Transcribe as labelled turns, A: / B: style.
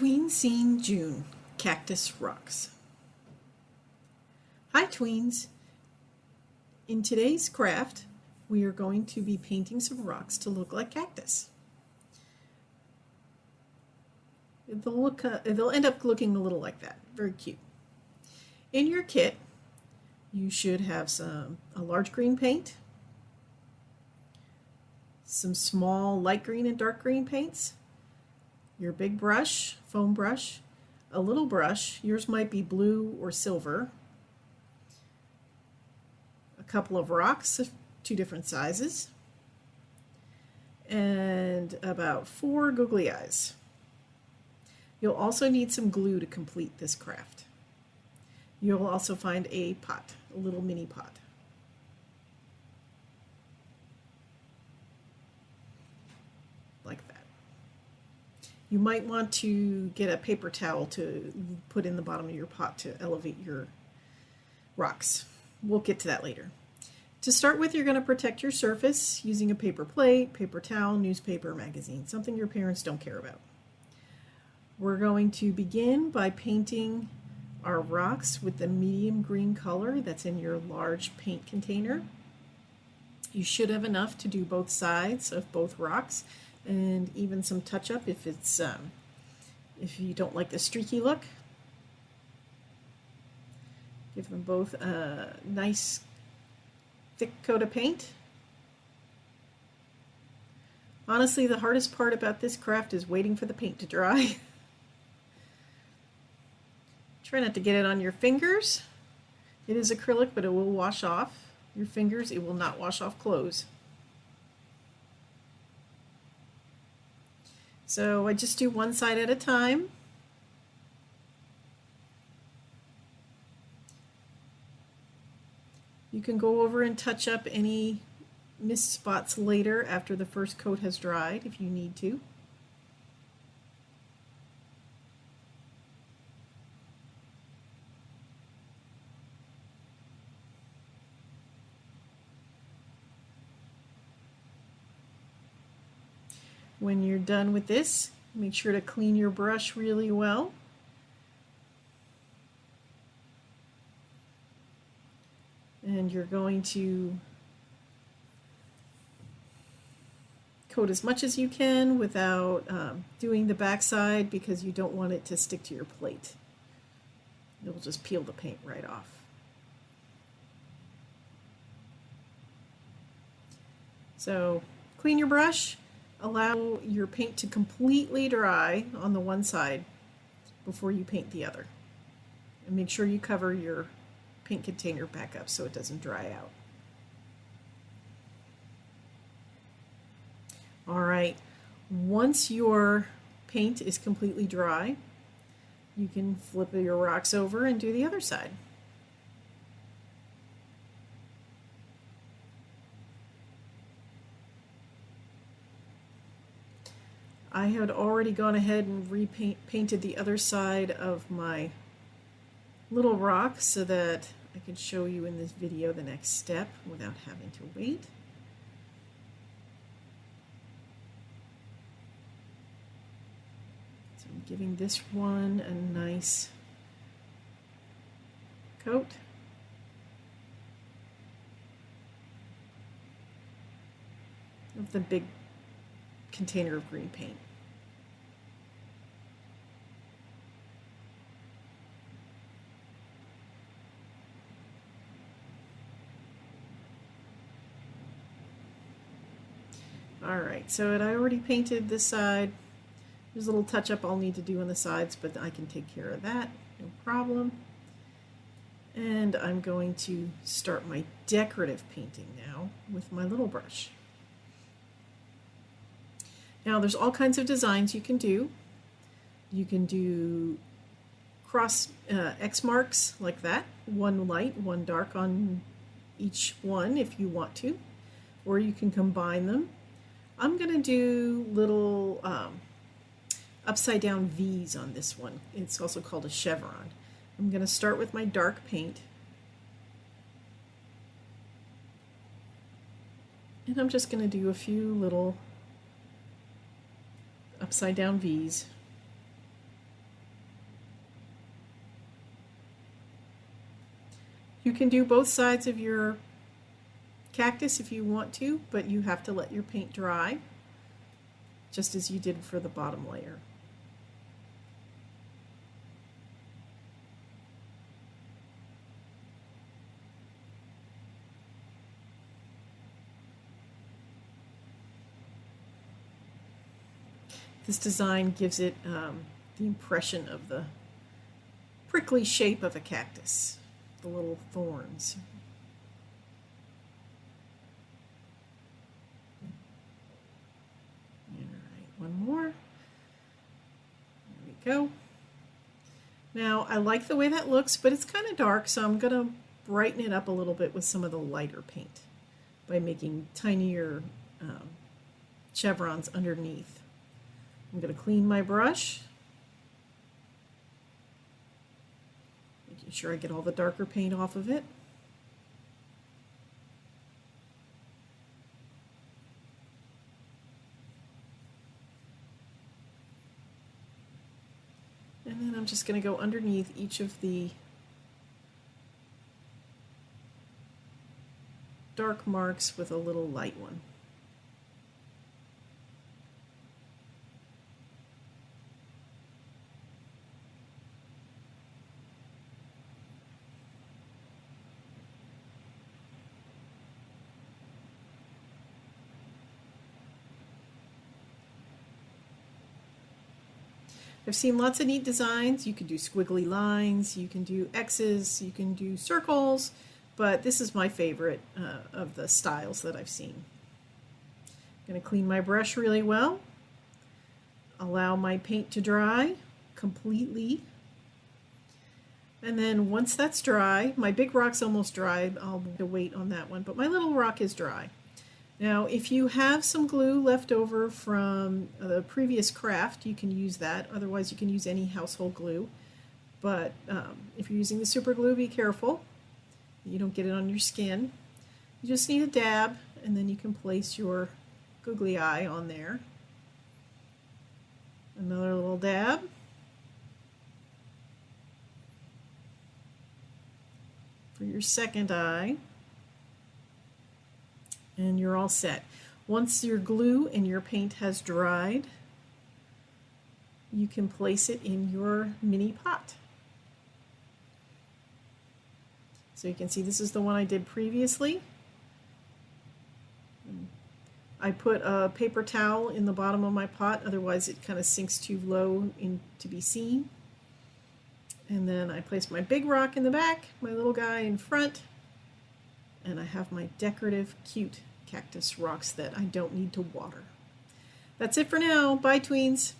A: Tween Scene June Cactus Rocks. Hi tweens! In today's craft we are going to be painting some rocks to look like cactus. They'll, look, uh, they'll end up looking a little like that. Very cute. In your kit you should have some a large green paint, some small light green and dark green paints, your big brush, foam brush, a little brush, yours might be blue or silver, a couple of rocks of two different sizes, and about four googly eyes. You'll also need some glue to complete this craft. You'll also find a pot, a little mini pot. You might want to get a paper towel to put in the bottom of your pot to elevate your rocks. We'll get to that later. To start with, you're going to protect your surface using a paper plate, paper towel, newspaper, magazine, something your parents don't care about. We're going to begin by painting our rocks with the medium green color that's in your large paint container. You should have enough to do both sides of both rocks and even some touch up if it's um, if you don't like the streaky look. Give them both a nice thick coat of paint. Honestly, the hardest part about this craft is waiting for the paint to dry. Try not to get it on your fingers. It is acrylic, but it will wash off your fingers. It will not wash off clothes. So I just do one side at a time. You can go over and touch up any missed spots later after the first coat has dried if you need to. When you're done with this, make sure to clean your brush really well. And you're going to coat as much as you can without um, doing the backside because you don't want it to stick to your plate. It'll just peel the paint right off. So clean your brush allow your paint to completely dry on the one side before you paint the other. And make sure you cover your paint container back up so it doesn't dry out. All right, once your paint is completely dry, you can flip your rocks over and do the other side. I had already gone ahead and repainted the other side of my little rock so that I can show you in this video the next step without having to wait. So I'm giving this one a nice coat. of the big container of green paint. Alright, so I already painted this side. There's a little touch up I'll need to do on the sides, but I can take care of that, no problem. And I'm going to start my decorative painting now with my little brush. Now there's all kinds of designs you can do. You can do cross uh, X marks like that, one light, one dark on each one if you want to, or you can combine them. I'm going to do little um, upside down V's on this one. It's also called a chevron. I'm going to start with my dark paint. And I'm just going to do a few little upside down V's. You can do both sides of your cactus if you want to, but you have to let your paint dry just as you did for the bottom layer. This design gives it um, the impression of the prickly shape of a cactus, the little thorns. All right, one more. There we go. Now, I like the way that looks, but it's kind of dark, so I'm going to brighten it up a little bit with some of the lighter paint by making tinier um, chevrons underneath. I'm going to clean my brush. Making sure I get all the darker paint off of it. And then I'm just going to go underneath each of the dark marks with a little light one. I've seen lots of neat designs. You can do squiggly lines, you can do X's, you can do circles, but this is my favorite uh, of the styles that I've seen. I'm going to clean my brush really well, allow my paint to dry completely, and then once that's dry, my big rock's almost dry, I'll wait on that one, but my little rock is dry. Now, if you have some glue left over from the previous craft, you can use that. Otherwise, you can use any household glue. But um, if you're using the super glue, be careful. You don't get it on your skin. You just need a dab, and then you can place your googly eye on there. Another little dab. For your second eye and you're all set. Once your glue and your paint has dried, you can place it in your mini pot. So you can see this is the one I did previously. I put a paper towel in the bottom of my pot, otherwise it kind of sinks too low in, to be seen. And then I place my big rock in the back, my little guy in front, and I have my decorative, cute cactus rocks that I don't need to water. That's it for now. Bye, tweens.